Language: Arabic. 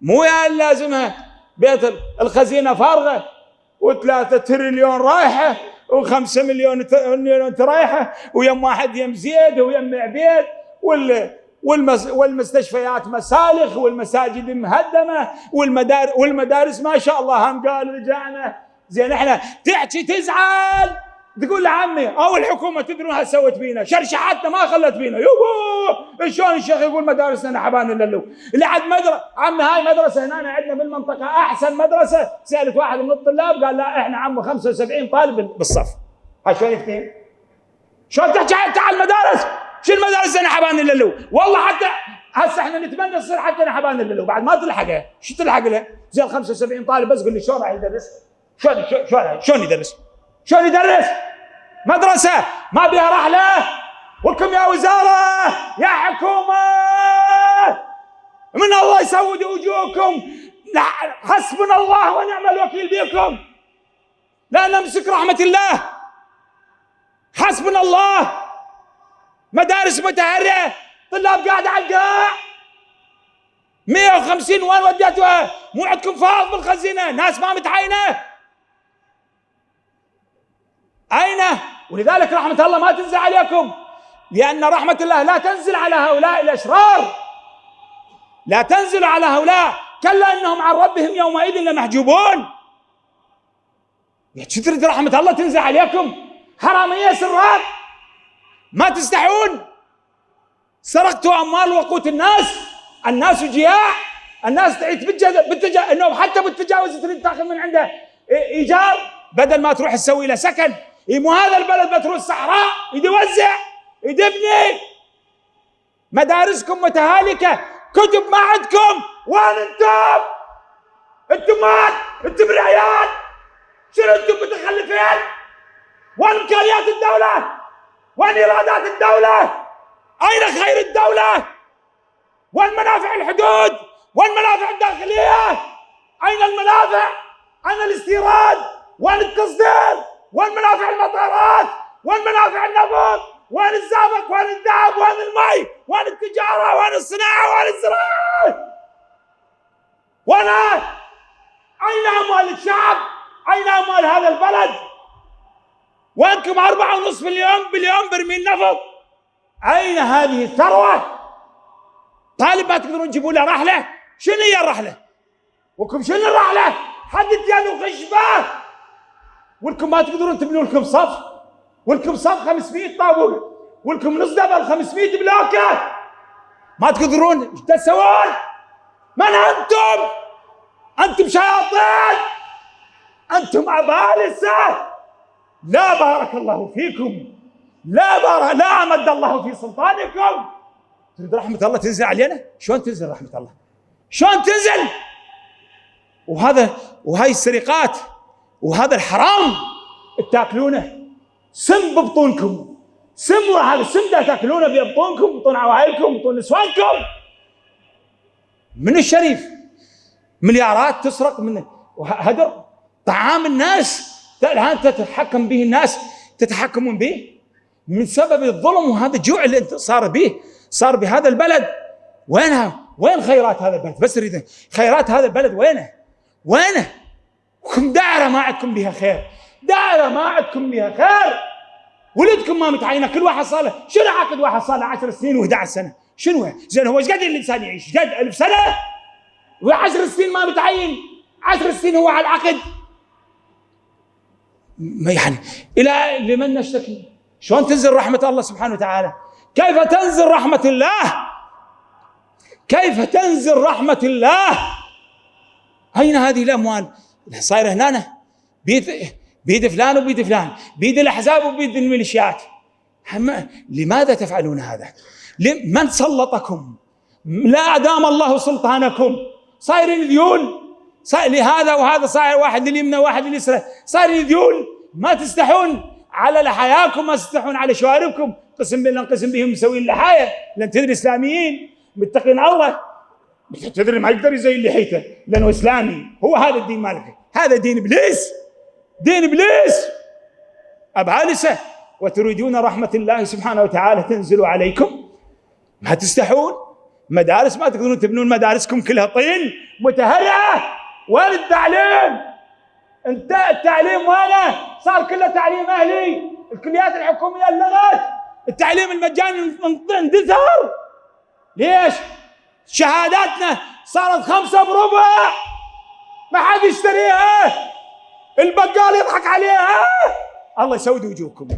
مو يا لازمها بيت الخزينة فارغة وثلاثة تريليون رايحة وخمسة مليون مليون رايحه ويم واحد يم زيد ويم عبيد وال والمستشفيات مسالخ والمساجد مهدمة والمدار والمدارس ما شاء الله هم قال رجعنا. زين إحنا تحكي تزعل! تقول لعمي أو الحكومة تدرون هل سوت بينا شرشحتنا ما خلت بينا يوبو شلون الشيخ يقول مدارسنا نحبان اللو اللي عاد مدرسه عمي هاي مدرسة هنا عندنا بالمنطقة أحسن مدرسة سألت واحد من الطلاب قال لا إحنا عمو 75 طالب بالصف هاي شلون يفتهم؟ شلون تحكي تعال المدارس شو المدارس نحبان اللو والله حتى هسه إحنا نتمنى تصير حتى نحبان اللو بعد ما تلحقه شو تلحق له؟ زين 75 طالب بس قول لي شلون راح يدرس؟ شلون شلون شلون يدرس؟ شلون يدرس؟ مدرسة. ما بها رحلة وكم يا وزارة؟ يا حكومة. من الله يسود وجوهكم. حسبنا الله ونعم الوكيل بكم. لا نمسك رحمة الله. حسبنا الله. مدارس متهرئة طلاب قاعدة على القاع. 150 وين وديتوها؟ مو عندكم فاض بالخزينة. ناس ما متعينة أين ولذلك رحمة الله ما تنزل عليكم لأن رحمة الله لا تنزل على هؤلاء الأشرار. لا تنزل على هؤلاء كلا إنهم عن ربهم يومئذ لمحجوبون. شو تريد رحمة الله تنزل عليكم. حرامية سراب ما تستحون. سرقتوا أموال وقوت الناس. الناس جياع. الناس تعيد بالتجا انه حتى بالتجاوز تريد تاخذ من عنده إيجار. بدل ما تروح تسوي له سكن. مو هذا البلد بتروح الصحراء يوزع يدبني مدارسكم متهالكة كتب ما عندكم وين أنتم؟ أنتم مات أنتم بالعيال شنو أنتم متخلفين؟ وين إمكانيات الدولة؟ وين إيرادات الدولة؟ أين خير الدولة؟ وين منافع الحدود؟ وين منافع الداخلية؟ أين المنافع؟ أين الاستيراد؟ وين التصدير؟ وين منافع المطارات؟ وين منافع النفط؟ وين الزئبق؟ وين الذهب؟ وين المي؟ وين التجارة؟ وين الصناعة؟ وين الزراعة؟ وين أين أموال الشعب؟ أين أموال هذا البلد؟ وينكم أربعة ونصف مليون بليون برميل نفط؟ أين هذه الثروة؟ طالب ما تقدرون تجيبوا له رحلة؟ شنو هي الرحلة؟ وكم شنو الرحلة؟ حد اديانه خشبة ولكم ما تقدرون تبنوا لكم صف ولكم صف 500 طابور ولكم نص دبل 500 بلوكة ما تقدرون إيش تسوون؟ من أنتم؟ أنتم شياطين أنتم عبالسه لا بارك الله فيكم لا بارك لا أمد الله في سلطانكم تريد رحمة الله تنزل علينا؟ شلون تنزل رحمة الله؟ شلون تنزل؟ وهذا وهاي السرقات وهذا الحرام تاكلونه. سم ببطونكم. سم هذا السم تاكلونه ببطونكم بطون عوائلكم بطون نسوانكم. من الشريف؟ مليارات تسرق من هدر طعام الناس الآن تتحكم به الناس. تتحكمون به. من سبب الظلم وهذا الجوع اللي صار به صار بهذا البلد. وينها؟ وين خيرات هذا البلد؟ بس أريد خيرات هذا البلد وينه؟ وينه؟ كم دائرة ما عندكم بها خير. دائرة ما عندكم بها خير. ولدكم ما متعينة. كل واحد صار له شنو عقد واحد صار له 10 سنين و11 سنة؟ شنو؟ زين هو إيش قد الإنسان يعيش؟ قد ألف سنة؟ و10 سنين ما متعين. 10 سنين هو على العقد. ما يعني إلى لمن نشتكي؟ شلون تنزل رحمة الله سبحانه وتعالى؟ كيف تنزل رحمة الله؟ كيف تنزل رحمة الله؟ أين هذه الأموال؟ صاير هنا بيد بيد فلان وبيد فلان. بيد الأحزاب وبيد الميليشيات. لماذا تفعلون هذا؟ من سلطكم؟ لا ادام الله سلطانكم. صايرين ذيول. صاير لهذا وهذا صاير. واحد لليمنى وواحد لليسرى. صايرين ذيول. ما تستحون. على لحاياكم ما تستحون. على شواربكم. قسم بالله انقسم بهم مسوين لحايه لأن تدري إسلاميين. متقين الله. تدري ما يقدر يزين لحيته لأنه اسلامي هو هذا الدين مالك هذا دين ابليس دين ابليس ابعالسه وتريدون رحمه الله سبحانه وتعالى تنزل عليكم ما تستحون مدارس ما تقدرون تبنون مدارسكم كلها طين متهرعه وين التعليم؟ انت التعليم وينه؟ صار كله تعليم أهلي الكليات الحكوميه لغت التعليم المجاني اندثر ليش؟ شهاداتنا صارت خمسة بربع. ما حد يشتريها. البقال يضحك عليها. الله يسود وجوهكم.